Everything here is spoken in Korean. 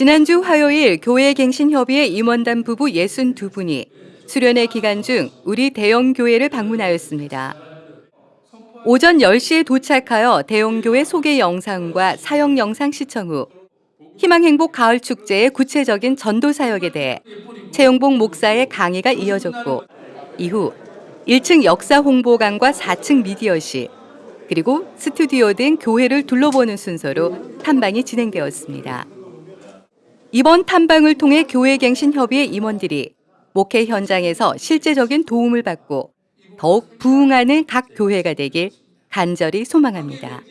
지난주 화요일 교회 갱신협의회 임원단 부부 62분이 수련회 기간 중 우리 대형 교회를 방문하였습니다. 오전 10시에 도착하여 대형 교회 소개 영상과 사역 영상 시청 후 희망행복 가을 축제의 구체적인 전도 사역에 대해 최용복 목사의 강의가 이어졌고 이후 1층 역사 홍보관과 4층 미디어실 그리고 스튜디오 등 교회를 둘러보는 순서로 탐방이 진행되었습니다. 이번 탐방을 통해 교회갱신협의회 임원들이 목회 현장에서 실제적인 도움을 받고 더욱 부흥하는 각 교회가 되길 간절히 소망합니다.